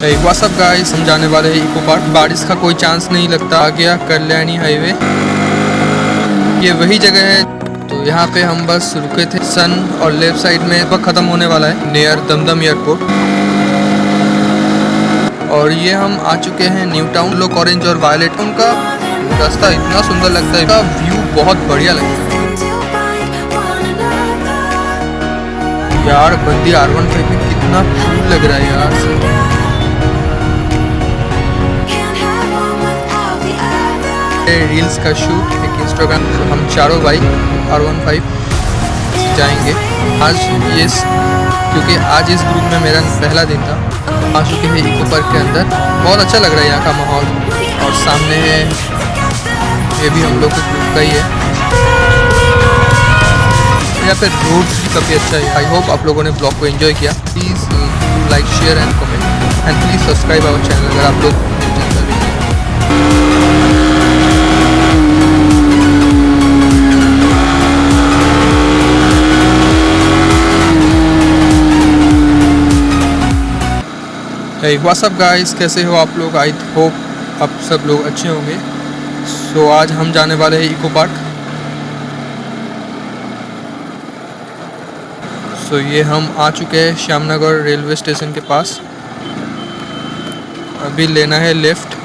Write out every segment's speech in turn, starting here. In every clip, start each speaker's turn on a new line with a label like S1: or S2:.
S1: WhatsApp guys हम जाने वाले हैं इको पार्क बारिश का कोई चांस नहीं लगता। आ गया कल्याणी हाईवे ये वही जगह है। तो यहाँ पे हम बस रुके थे। सन और लेफ़्ट साइड में वक्त ख़त्म होने वाला है। नियर दमदम एयरपोर्ट और ये हम आ चुके हैं न्यू टाउन लोक ऑरेंज और वायलेट उनका रास्ता इतना सुंदर लगता है। व्यू बहुत बढ़िया लगता है। यार, बंदी आर वन कितना लग रहा है यार। रील्स का शूट एक इंस्टाग्राम हम चारों भाई आर वन फाइव जाएँगे। आज ये क्योंकि आज इस ग्रुप में मेरा पहला दिन था, आ चुके हैं इको पार्क के अंदर। बहुत अच्छा लग रहा है यहाँ का माहौल। और सामने है, ये भी हम लोग के ग्रुप का ही है। यहाँ पे रोड भी काफ़ी अच्छा है। आई होप आप लोगों ने ब्लॉग को एंजॉय किया। Please like share and comment and please subscribe our channel अगर आप लोग है व्हाट्सअप गाइस कैसे हो आप लोग? आई होप आप सब लोग अच्छे होंगे। सो so, आज हम जाने वाले हैं इको पार्क सो so, ये हम आ चुके हैं श्यामनगर रेलवे स्टेशन के पास। अभी लेना है लेफ़्ट।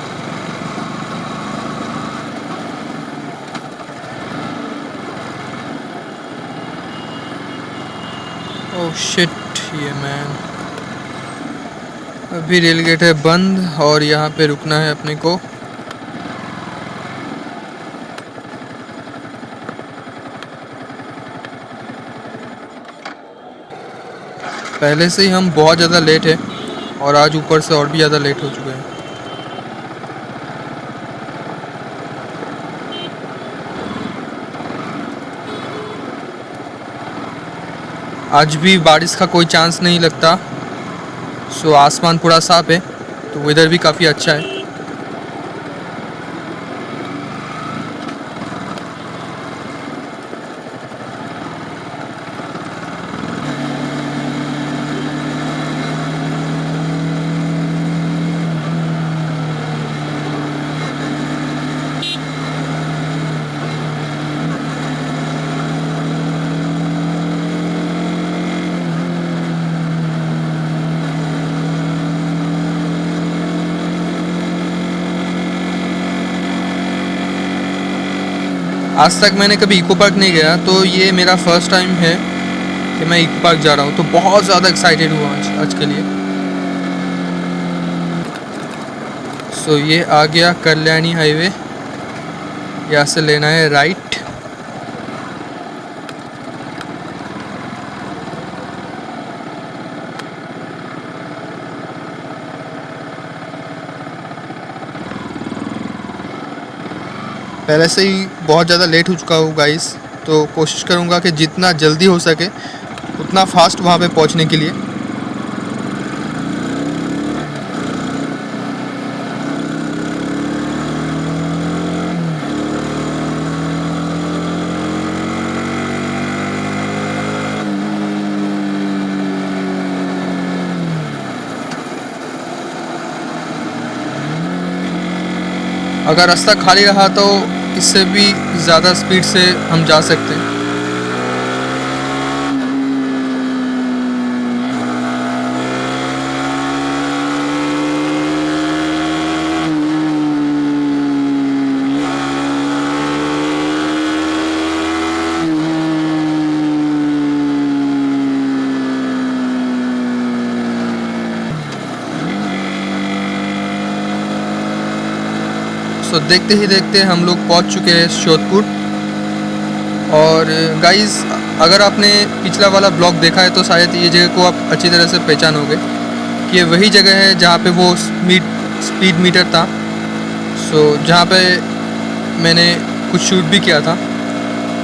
S1: ओह शिट ये मैन अभी रेल गेट है बंद और यहाँ पे रुकना है अपने को। पहले से ही हम बहुत ज़्यादा लेट है और आज ऊपर से और भी ज़्यादा लेट हो चुके हैं। आज भी बारिश का कोई चांस नहीं लगता। सो आसमान पूरा साफ़ है तो वेदर भी काफ़ी अच्छा है। आज तक मैंने कभी इको पार्क नहीं गया तो ये मेरा फ़र्स्ट टाइम है कि मैं इको पार्क जा रहा हूँ तो बहुत ज़्यादा एक्साइटेड हुआ आज आज के लिए। सो so, ये आ गया कल्याणी हाईवे यहाँ से लेना है राइट पहले से ही बहुत ज़्यादा लेट हो चुका हूँ गाइस तो कोशिश करूँगा कि जितना जल्दी हो सके, उतना फास्ट वहाँ पे पहुँचने के लिए। अगर रास्ता खाली रहा तो इससे भी ज़्यादा स्पीड से हम जा सकते हैं। सो देखते ही देखते हम लोग पहुँच चुके हैं शोधपुर और गाइस अगर आपने पिछला वाला ब्लॉग देखा है तो शायद ये जगह को आप अच्छी तरह से पहचानोगे कि ये वही जगह है जहाँ पे वो स्पीड स्पीड मीटर था। सो, जहाँ पे मैंने कुछ शूट भी किया था।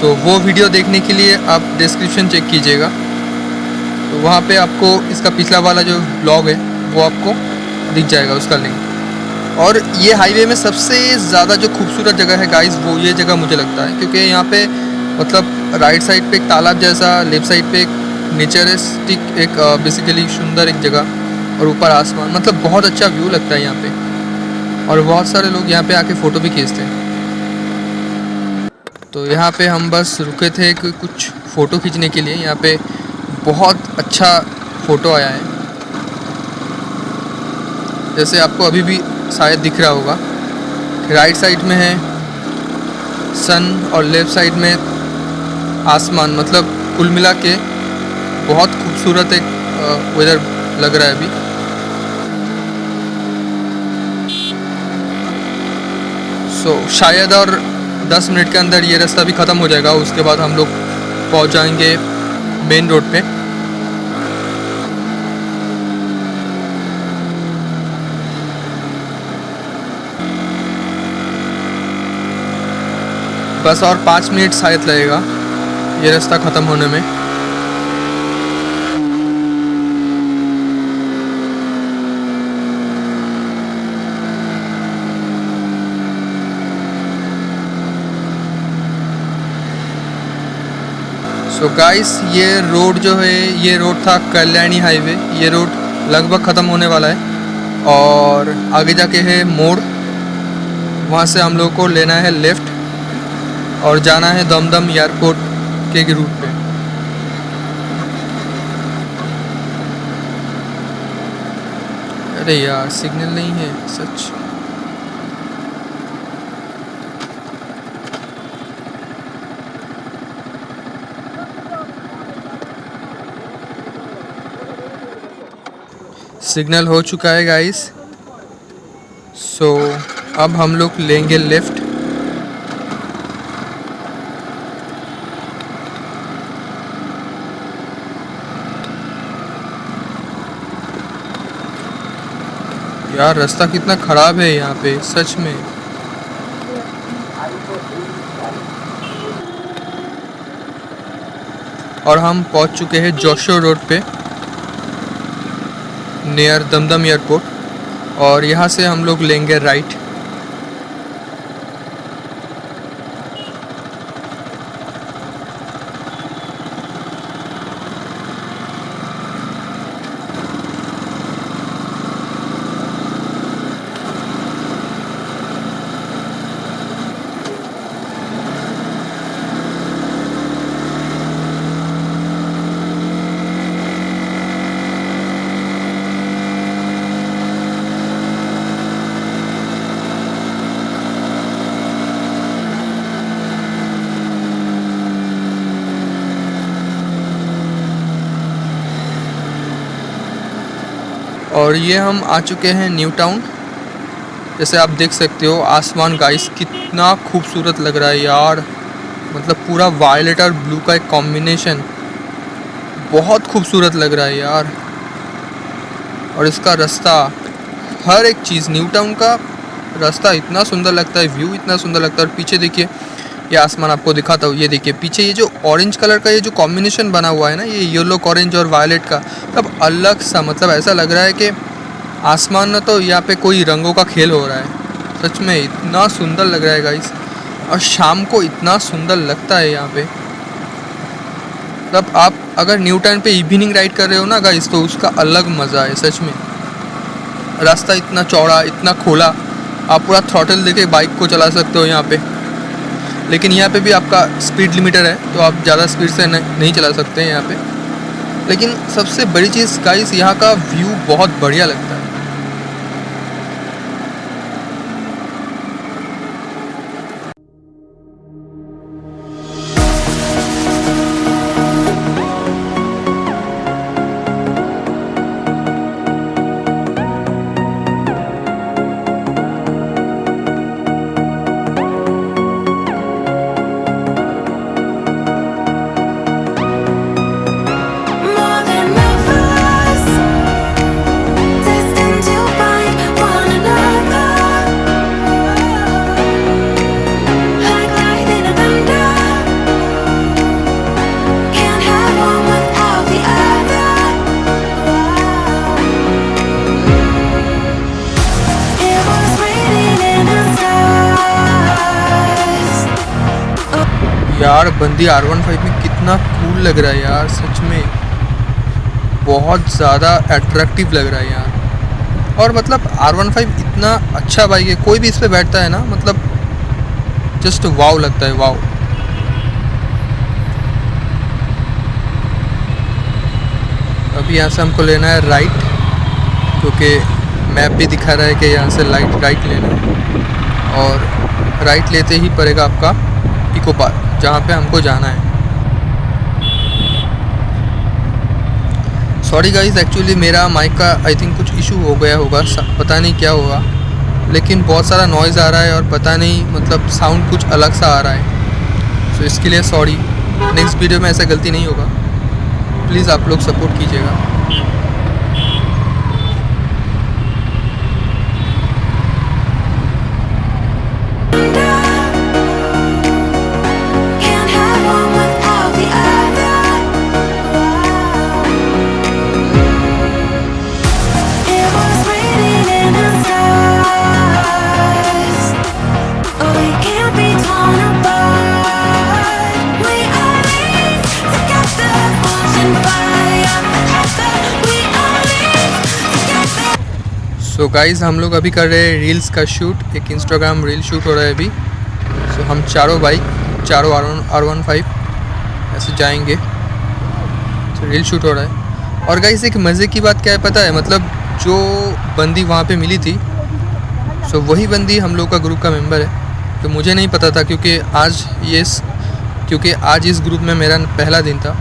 S1: तो वो वीडियो देखने के लिए आप डिस्क्रिप्शन चेक कीजिएगा। तो वहाँ पे आपको इसका पिछला वाला जो ब्लॉग है, वो आपको दिख जाएगा, उसका लिंक और ये हाईवे में सबसे ज़्यादा जो खूबसूरत जगह है गाइस वो ये जगह मुझे लगता है, क्योंकि यहाँ पे मतलब राइट साइड पे एक तालाब जैसा लेफ़्ट साइड पे एक नेचरिस्टिक एक बेसिकली सुंदर एक जगह और ऊपर आसमान। मतलब बहुत अच्छा व्यू लगता है यहाँ पे। और बहुत सारे लोग यहाँ पे आके फ़ोटो भी खींचते हैं। तो यहाँ पे हम बस रुके थे कुछ फ़ोटो खींचने के लिए। यहाँ पे बहुत अच्छा फ़ोटो आया है। जैसे आपको अभी भी शायद दिख रहा होगा। राइट साइड में है सन और लेफ़्ट साइड में आसमान मतलब कुल मिला के बहुत खूबसूरत एक वेदर लग रहा है अभी। सो so, शायद और 10 मिनट के अंदर ये रास्ता भी ख़त्म हो जाएगा उसके बाद हम लोग पहुँच जाएँगे मेन रोड पे। बस और पाँच मिनट शायद लगेगा। ये रास्ता ख़त्म होने में। So गाइस ये रोड जो है, ये रोड था कल्याणी हाईवे ये रोड लगभग ख़त्म होने वाला है। और आगे जाके है मोड़। वहाँ से हम लोग को लेना है लेफ़्ट और जाना है दमदम एयरपोर्ट के रूट पे। अरे यार सिग्नल नहीं है सच। सिग्नल हो चुका है गाइस सो so, अब हम लोग लेंगे लेफ़्ट। यार, रास्ता कितना ख़राब है यहाँ पे, सच में। और हम पहुँच चुके हैं जोशो रोड पे नियर दमदम एयरपोर्ट और यहाँ से हम लोग लेंगे राइट और ये हम आ चुके हैं न्यू टाउन। जैसे आप देख सकते हो, आसमान गाइस कितना खूबसूरत लग रहा है यार। मतलब पूरा वायलेट और ब्लू का एक कॉम्बिनेशन बहुत खूबसूरत लग रहा है यार। और इसका रास्ता, हर एक चीज़ न्यू टाउन का रास्ता इतना सुंदर लगता है व्यू इतना सुंदर लगता है। और पीछे देखिए ये आसमान आपको दिखाता हूँ। ये देखिए, पीछे ये जो ऑरेंज कलर का ये जो कॉम्बिनेशन बना हुआ है ना, ये येलो ऑरेंज और वायलेट का तब अलग सा मतलब ऐसा लग रहा है कि आसमान ना तो यहाँ पे कोई रंगों का खेल हो रहा है। सच में इतना सुंदर लग रहा है गाइस और शाम को इतना सुंदर लगता है यहाँ पे। तब आप अगर न्यू टाउन पे इवनिंग राइड कर रहे हो ना गाइस तो उसका अलग मज़ा है, सच में। रास्ता इतना चौड़ा, इतना खोला, आप पूरा थ्रॉटल देके बाइक को चला सकते हो यहाँ पे। लेकिन यहाँ पे भी आपका स्पीड लिमिटर है तो आप ज़्यादा स्पीड से नहीं चला सकते हैं यहाँ पे। लेकिन सबसे बड़ी चीज़ गाइस यहाँ का व्यू बहुत बढ़िया लगता है। यार, बंदी आर वन फाइव में कितना कूल लग रहा है यार, सच में। बहुत ज़्यादा अट्रैक्टिव लग रहा है यार। और मतलब आर वन फाइव इतना अच्छा बाइक है, कोई भी इस पर बैठता है ना मतलब जस्ट वाव लगता है वाव अभी यहाँ से हमको लेना है राइट क्योंकि मैप भी दिखा रहा है कि यहाँ से लाइट राइट लेना है। और राइट लेते ही पड़ेगा आपका इको पार्क जहाँ पे हमको जाना है। सॉरी गाइस एक्चुअली मेरा माइक का आई थिंक कुछ इशू हो गया होगा पता नहीं क्या होगा। लेकिन बहुत सारा नॉइज़ आ रहा है और पता नहीं मतलब साउंड कुछ अलग सा आ रहा है। सो so, इसके लिए सॉरी नेक्स्ट वीडियो में ऐसा गलती नहीं होगा। प्लीज़ आप लोग सपोर्ट कीजिएगा। गाइस हम लोग अभी कर रहे हैं रील्स का शूट एक इंस्टाग्राम रील शूट हो रहा है अभी। सो हम चारों बाइक चारों R one R one five ऐसे जाएँगे। तो रील शूट हो रहा है। और गाइस एक मज़े की बात क्या है पता है? मतलब जो बंदी वहाँ पे मिली थी सो वही बंदी हम लोग का ग्रुप का मेंबर है। तो मुझे नहीं पता था, क्योंकि आज ये क्योंकि आज इस ग्रुप में मेरा पहला दिन था।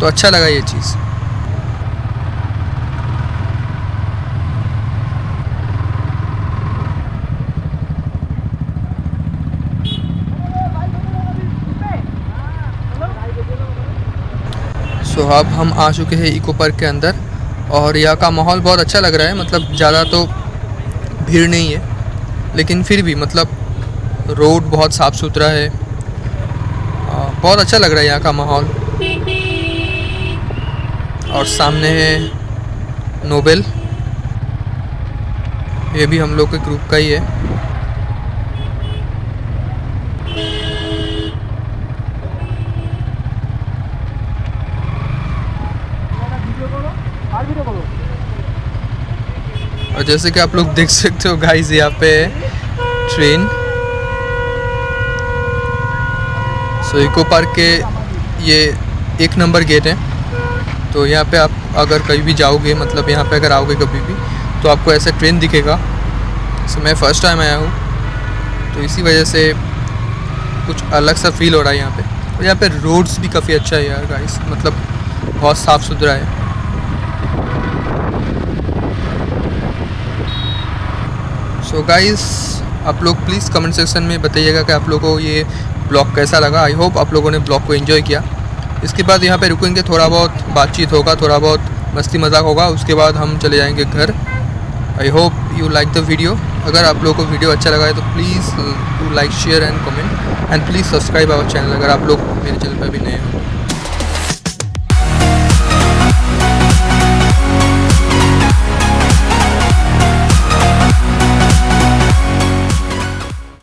S1: तो अच्छा लगा ये चीज़। सो so, अब हम आ चुके हैं इको पार्क के अंदर और यहाँ का माहौल बहुत अच्छा लग रहा है। मतलब ज़्यादा तो भीड़ नहीं है लेकिन फिर भी मतलब रोड बहुत साफ़ सुथरा है बहुत अच्छा लग रहा है यहाँ का माहौल। और सामने है नोबेल। ये भी हम लोग के ग्रुप का ही है और जैसे कि आप लोग देख सकते हो गाइस यहाँ पे ट्रेन सो इको पार्क के ये एक नंबर गेट है। तो यहाँ पे आप अगर कहीं भी जाओगे मतलब यहाँ पे अगर आओगे कभी भी तो आपको ऐसा ट्रेन दिखेगा। सो मैं फ़र्स्ट टाइम आया हूँ। तो इसी वजह से कुछ अलग सा फील हो रहा है यहाँ पे। और यहाँ पे रोड्स भी काफ़ी अच्छा है यार गाइस मतलब बहुत साफ़ सुथरा है। सो गाइस आप लोग प्लीज़ कमेंट सेक्शन में बताइएगा कि आप लोगों को ये ब्लॉग कैसा लगा। आई होप आप लोगों ने ब्लॉग को एंजॉय किया। इसके बाद यहाँ पे रुकेंगे, थोड़ा बहुत बातचीत होगा, थोड़ा बहुत मस्ती मज़ाक होगा। उसके बाद हम चले जाएँगे घर। I hope you like the video अगर आप लोगों को वीडियो अच्छा लगा है तो please to like share and comment and please subscribe our channel अगर आप लोग मेरे चैनल पर भी नए हो।